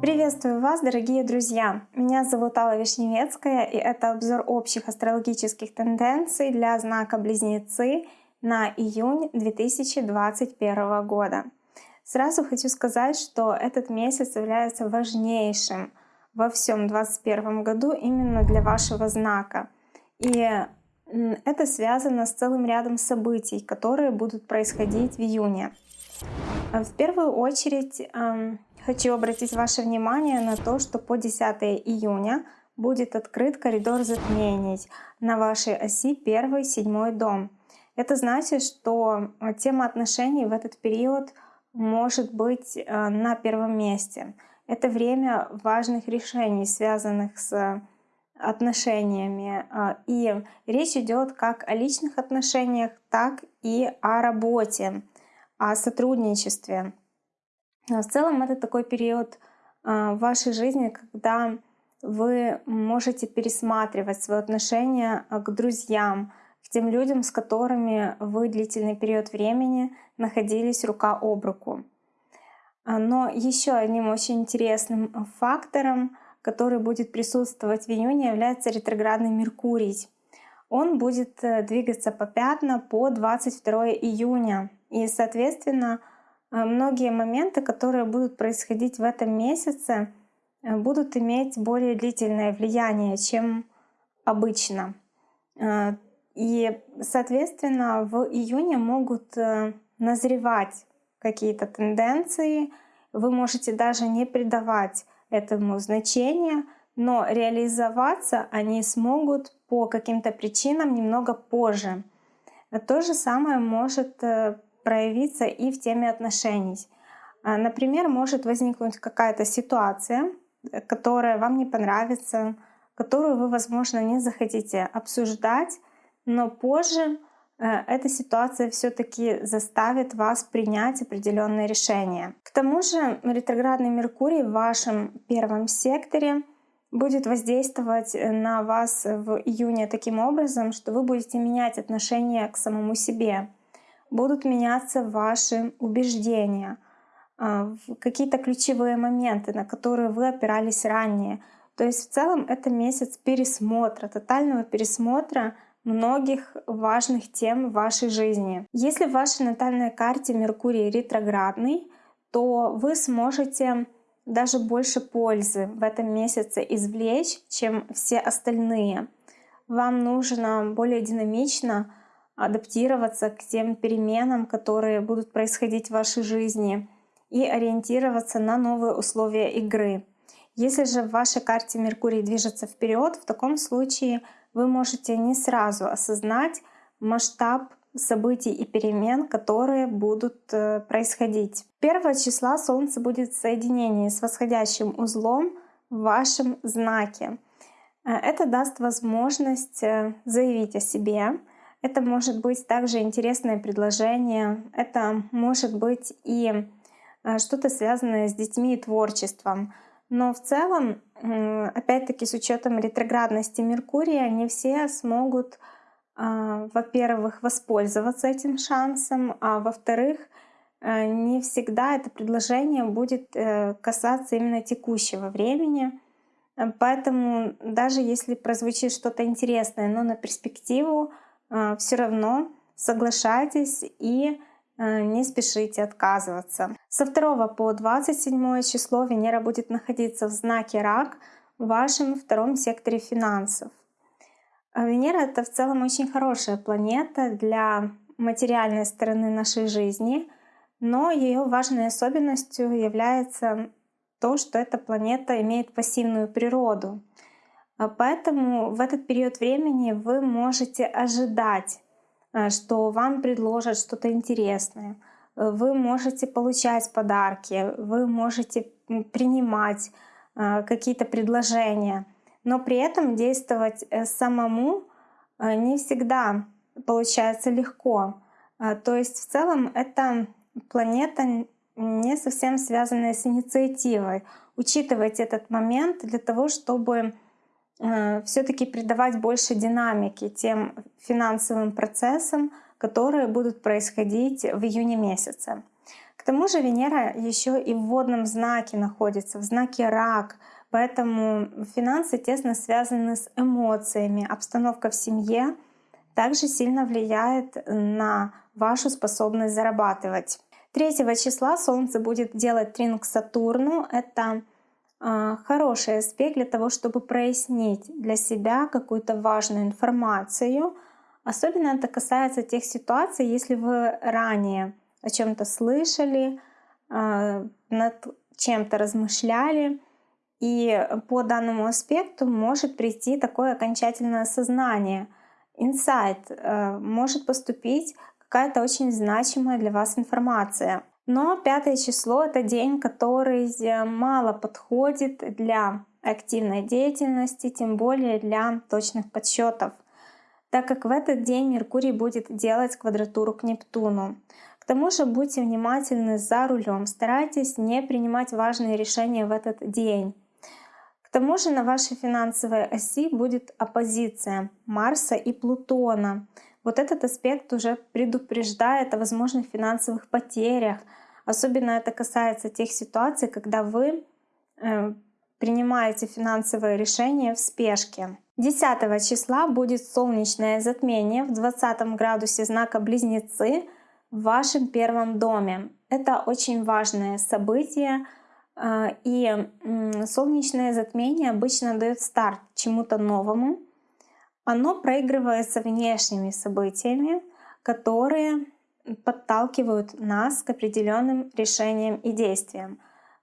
Приветствую вас, дорогие друзья! Меня зовут Алла Вишневецкая, и это обзор общих астрологических тенденций для знака Близнецы на июнь 2021 года. Сразу хочу сказать, что этот месяц является важнейшим во всем 2021 году именно для вашего знака. И это связано с целым рядом событий, которые будут происходить в июне. В первую очередь Хочу обратить ваше внимание на то, что по 10 июня будет открыт коридор затмений на вашей оси 1-7 дом. Это значит, что э, тема отношений в этот период может быть э, на первом месте. Это время важных решений, связанных с отношениями. Э, и речь идет как о личных отношениях, так и о работе, о сотрудничестве. А в целом это такой период а, в вашей жизни, когда вы можете пересматривать свое отношение а, к друзьям, к тем людям, с которыми вы длительный период времени находились рука об руку. Но еще одним очень интересным фактором, который будет присутствовать в июне, является ретроградный Меркурий. Он будет э, двигаться по пятна по 22 июня. И, соответственно, а, многие моменты, которые будут происходить в этом месяце, э, будут иметь более длительное влияние, чем обычно. И, соответственно, в июне могут э, назревать какие-то тенденции. Вы можете даже не придавать этому значения, но реализоваться они смогут по каким-то причинам немного позже. То же самое может э, проявиться и в теме отношений. А, например, может возникнуть какая-то ситуация, э, которая вам не понравится, которую вы, возможно, не захотите обсуждать, но позже эта ситуация все-таки заставит вас принять определенные решения. К тому же ретроградный Меркурий в вашем первом секторе будет воздействовать э, на вас в июне таким образом, что вы будете менять отношение к самому себе будут меняться ваши убеждения, а, какие-то ключевые моменты, на которые вы опирались ранее. То есть в целом это месяц пересмотра, тотального пересмотра многих важных тем вашей жизни. Если в вашей натальной карте Меркурий ретроградный, то вы сможете даже больше пользы в этом месяце извлечь, чем все остальные. Вам нужно более динамично адаптироваться к тем переменам, которые будут происходить в вашей жизни и ориентироваться на новые условия игры. Если же в вашей карте Меркурий движется вперед, в таком случае вы можете не сразу осознать масштаб событий и перемен, которые будут э, происходить. 1 числа Солнце будет в соединении с восходящим узлом в вашем знаке. Э, это даст возможность э, заявить о себе, это может быть также интересное предложение, это может быть и что-то связанное с детьми и творчеством. Но в целом, опять-таки с учетом ретроградности Меркурия, не все смогут, э, во-первых, воспользоваться этим шансом, а во-вторых, э, не всегда это предложение будет касаться именно текущего времени. Поэтому даже если прозвучит что-то интересное, но на перспективу, а, все равно соглашайтесь и а, не спешите отказываться. Со 2 по 27 число Венера будет находиться в знаке Рак в вашем втором секторе финансов. А Венера — это в целом очень хорошая планета для материальной стороны нашей жизни, но ее важной особенностью является то, что эта планета имеет пассивную природу — а поэтому в этот период времени вы можете ожидать, э, что вам предложат что-то интересное. Вы можете получать подарки, вы можете принимать э, какие-то предложения, но при этом действовать э, самому не всегда получается легко. То есть в целом это планета не совсем связанная с инициативой. Учитывайте этот момент для того, чтобы Э, все-таки придавать больше динамики тем финансовым процессам, которые будут происходить в июне месяце. К тому же Венера еще и в водном знаке находится, в знаке рак, поэтому финансы тесно связаны с эмоциями. Обстановка в семье также сильно влияет на вашу способность зарабатывать. 3 числа Солнце будет делать трин к Сатурну. Это э, хороший аспект для того, чтобы прояснить для себя какую-то важную информацию. Особенно это касается тех ситуаций, если вы ранее о чем-то слышали, э, над чем-то размышляли, и по данному аспекту может прийти такое окончательное осознание, инсайт, э, может поступить какая-то очень значимая для вас информация. Но пятое число — это день, который мало подходит для активной деятельности, тем более для точных подсчетов, так как в этот день Меркурий будет делать квадратуру к Нептуну. К тому же будьте внимательны за рулем, старайтесь не принимать важные решения в этот день. К тому же на вашей финансовой оси будет оппозиция Марса и Плутона. Вот этот аспект уже предупреждает о возможных финансовых потерях. Особенно это касается тех ситуаций, когда вы э, принимаете финансовые решения в спешке. 10 числа будет солнечное затмение в 20 градусе знака Близнецы в вашем первом доме. Это очень важное событие, э, и солнечное затмение обычно дает старт чему-то новому, оно проигрывается внешними событиями, которые подталкивают нас к определенным решениям и действиям.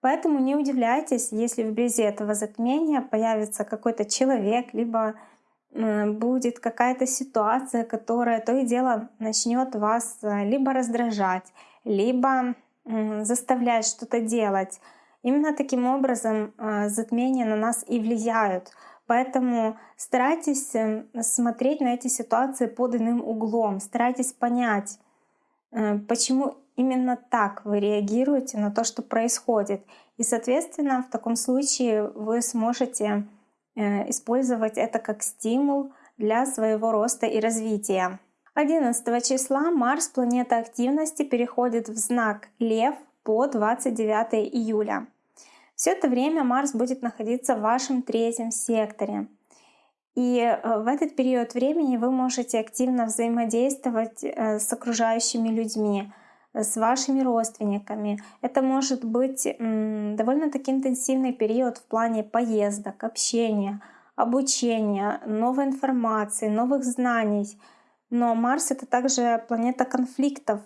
Поэтому не удивляйтесь, если вблизи этого затмения появится какой-то человек, либо будет какая-то ситуация, которая то и дело начнет вас э, либо раздражать, либо заставлять что-то делать. Именно таким образом э, затмения на нас и влияют. Поэтому старайтесь эм, смотреть на эти ситуации под иным углом, старайтесь понять, э, почему именно так вы реагируете на то, что происходит. И, соответственно, в таком случае вы сможете э, использовать это как стимул для своего роста и развития. 11 числа Марс, планета активности, переходит в знак Лев по 29 июля. Все это время Марс будет находиться в вашем третьем секторе. И э, в этот период времени вы можете активно взаимодействовать э, с окружающими людьми, с вашими родственниками. Это может быть довольно-таки интенсивный период в плане поездок, общения, обучения, новой информации, новых знаний. Но Марс — это также планета конфликтов,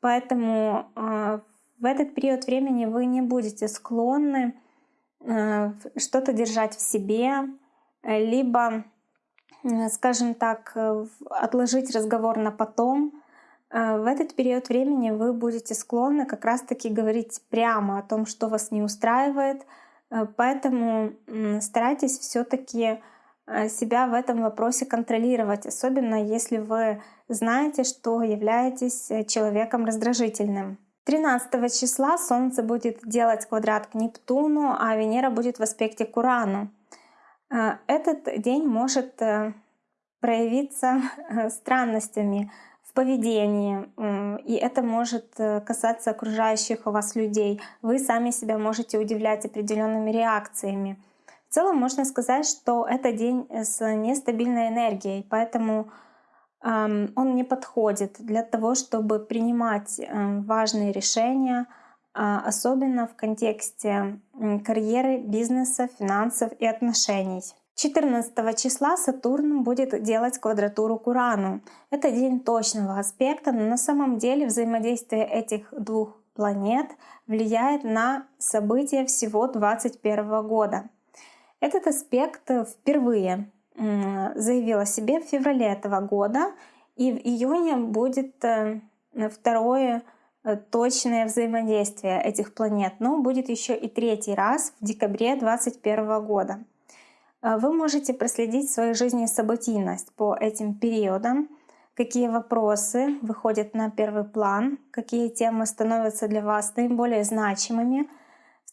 поэтому э, в этот период времени вы не будете склонны э, что-то держать в себе, э, либо, э, скажем так, отложить разговор на потом. В этот период времени вы будете склонны как раз-таки говорить прямо о том, что вас не устраивает. Поэтому старайтесь все-таки себя в этом вопросе контролировать, особенно если вы знаете, что являетесь человеком раздражительным. 13 числа Солнце будет делать квадрат к Нептуну, а Венера будет в аспекте к Урану. Э, этот день может э, проявиться э, странностями в поведении, и это может касаться окружающих вас людей. Вы сами себя можете удивлять определенными реакциями. В целом можно сказать, что это день с нестабильной энергией, поэтому он не подходит для того, чтобы принимать э, важные решения, а, особенно в контексте карьеры, бизнеса, финансов и отношений. 14 числа Сатурн будет делать квадратуру к Урану. Это день точного аспекта, но на самом деле взаимодействие этих двух планет влияет на события всего 2021 года. Этот аспект впервые заявил о себе в феврале этого года, и в июне будет э, второе э, точное взаимодействие этих планет, но будет еще и третий раз в декабре 2021 года. Э, вы можете проследить в своей жизни событийность по этим периодам, какие вопросы выходят на первый план, какие темы становятся для вас наиболее значимыми —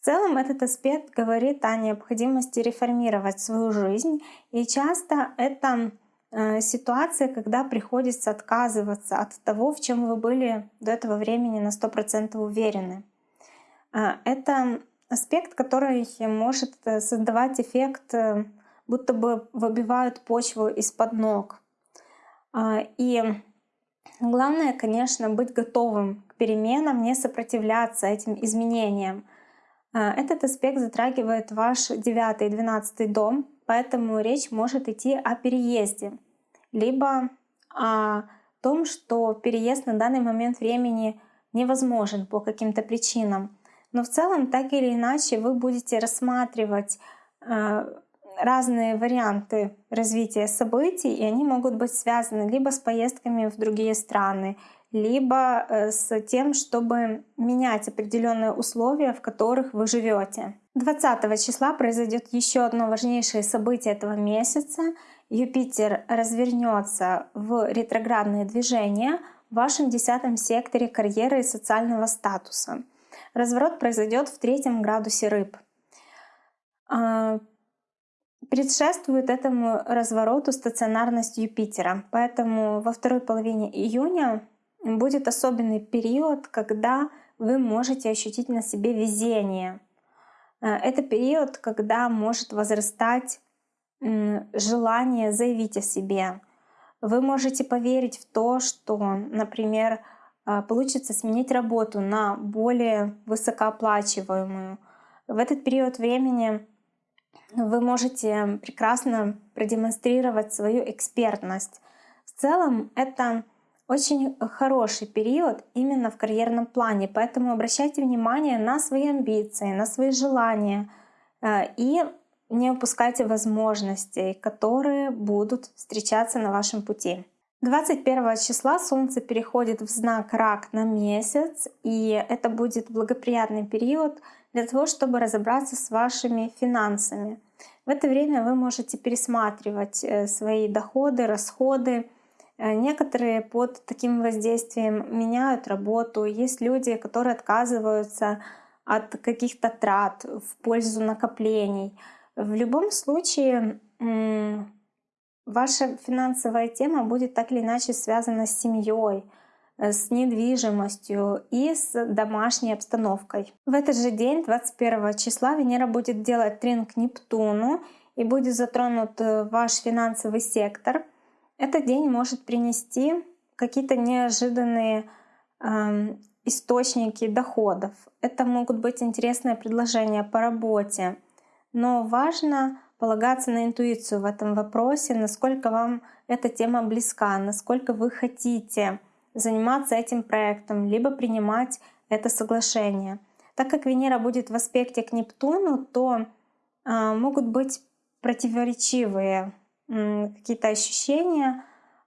в целом этот аспект говорит о необходимости реформировать свою жизнь, и часто это э, ситуация, когда приходится отказываться от того, в чем вы были до этого времени на 100% уверены. Э, это аспект, который может э, создавать эффект, будто бы выбивают почву из-под ног. И главное, конечно, быть готовым к переменам, не сопротивляться этим изменениям. Этот аспект затрагивает ваш девятый и двенадцатый дом, поэтому речь может идти о переезде, либо о том, что переезд на данный момент времени невозможен по каким-то причинам. Но в целом, так или иначе, вы будете рассматривать э, разные варианты развития событий, и они могут быть связаны либо с поездками в другие страны, либо э, с тем, чтобы менять определенные условия, в которых вы живете. 20 числа произойдет еще одно важнейшее событие этого месяца. Юпитер развернется в ретроградное движение в вашем десятом секторе карьеры и социального статуса. Разворот произойдет в третьем градусе рыб. А, предшествует этому развороту стационарность Юпитера, поэтому во второй половине июня будет особенный период, когда вы можете ощутить на себе везение. Э, это период, когда может возрастать желание заявить о себе. Вы можете поверить в то, что, например, э, получится сменить работу на более высокооплачиваемую. В этот период времени вы можете прекрасно продемонстрировать свою экспертность. В целом это очень хороший период именно в карьерном плане, поэтому обращайте внимание на свои амбиции, на свои желания э, и не упускайте возможностей, которые будут встречаться на вашем пути. 21 числа Солнце переходит в знак Рак на месяц, и это будет благоприятный период для того, чтобы разобраться с вашими финансами. В это время вы можете пересматривать э, свои доходы, расходы, некоторые под таким воздействием меняют работу. Есть люди, которые отказываются от каких-то трат в пользу накоплений. В любом случае, ваша финансовая тема будет так или иначе связана с семьей, э, с недвижимостью и с домашней обстановкой. В этот же день, 21 числа, Венера будет делать трин к Нептуну и будет затронут э, ваш финансовый сектор — этот день может принести какие-то неожиданные э, источники доходов. Это могут быть интересные предложения по работе. Но важно полагаться на интуицию в этом вопросе, насколько вам эта тема близка, насколько вы хотите заниматься этим проектом, либо принимать это соглашение. Так как Венера будет в аспекте к Нептуну, то э, могут быть противоречивые какие-то ощущения,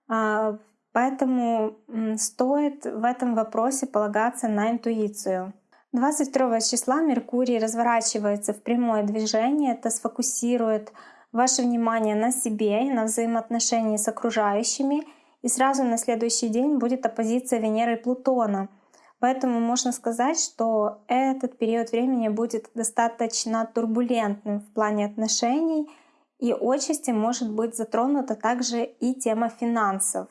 а, поэтому стоит в этом вопросе полагаться на интуицию. 22 числа Меркурий разворачивается в прямое движение, это сфокусирует ваше внимание на себе и на взаимоотношении с окружающими, и сразу на следующий день будет оппозиция Венеры и Плутона. Поэтому можно сказать, что этот период времени будет достаточно турбулентным в плане отношений — и отчасти может быть затронута также и тема финансов.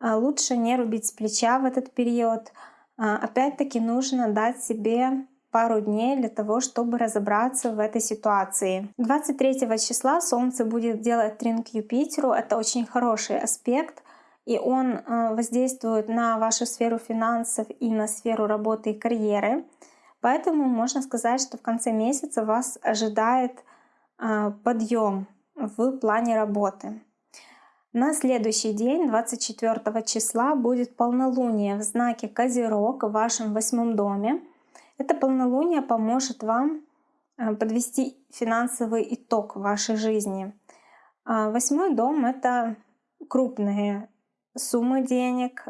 А, лучше не рубить с плеча в этот период. А, опять-таки нужно дать себе пару дней для того, чтобы разобраться в этой ситуации. 23 числа Солнце будет делать трин Юпитеру. Это очень хороший аспект, и он а, воздействует на вашу сферу финансов и на сферу работы и карьеры. Поэтому можно сказать, что в конце месяца вас ожидает подъем в плане работы. На следующий день, 24 числа, будет полнолуние в знаке Козерог в вашем восьмом доме. Это полнолуние поможет вам а, подвести финансовый итог вашей жизни. А, восьмой дом — это крупные суммы денег,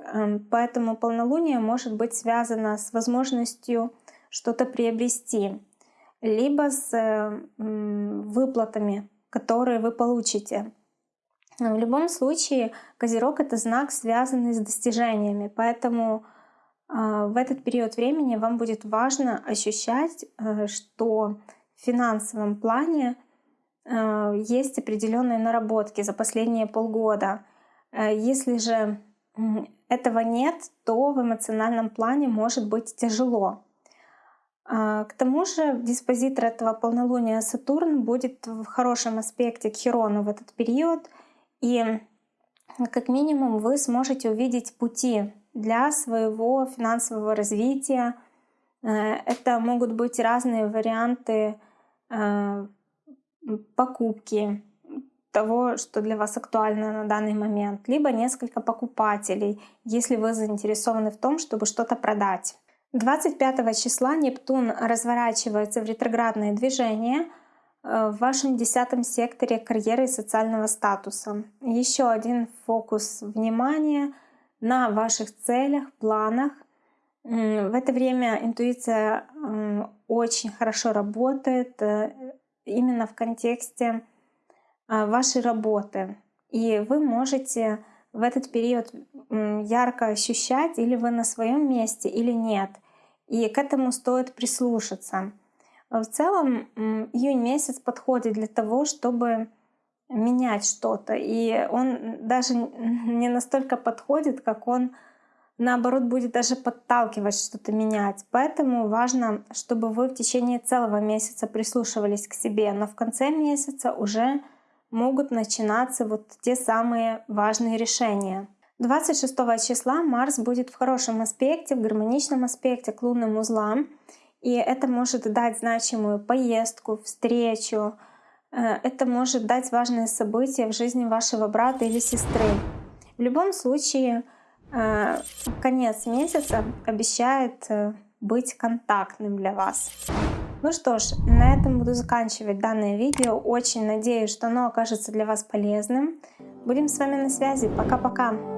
поэтому полнолуние может быть связано с возможностью что-то приобрести либо с выплатами, которые вы получите. В любом случае, Козерог — это знак, связанный с достижениями, поэтому а, в этот период времени вам будет важно ощущать, э, что в финансовом плане э, есть определенные наработки за последние полгода. Э, если же этого нет, то в эмоциональном плане может быть тяжело. А, к тому же диспозитор этого полнолуния Сатурн будет в хорошем аспекте к Херону в этот период, и как минимум вы сможете увидеть пути для своего финансового развития. Э, это могут быть разные варианты э, покупки того, что для вас актуально на данный момент, либо несколько покупателей, если вы заинтересованы в том, чтобы что-то продать. 25 числа Нептун разворачивается в ретроградное движение э, в вашем десятом секторе карьеры и социального статуса. Еще один фокус внимания на ваших целях, планах. В это время интуиция очень хорошо работает э, именно в контексте э, вашей работы. И вы можете в этот период ярко ощущать, или вы на своем месте, или нет. И к этому стоит прислушаться. В целом июнь месяц подходит для того, чтобы менять что-то. И он даже не настолько подходит, как он наоборот будет даже подталкивать что-то менять. Поэтому важно, чтобы вы в течение целого месяца прислушивались к себе, но в конце месяца уже могут начинаться вот те самые важные решения. 26 числа Марс будет в хорошем аспекте, в гармоничном аспекте к лунным узлам. И это может дать значимую поездку, встречу. Э, это может дать важное событие в жизни вашего брата или сестры. В любом случае, э, конец месяца обещает э, быть контактным для вас. Ну что ж, на этом буду заканчивать данное видео. Очень надеюсь, что оно окажется для вас полезным. Будем с вами на связи. Пока-пока!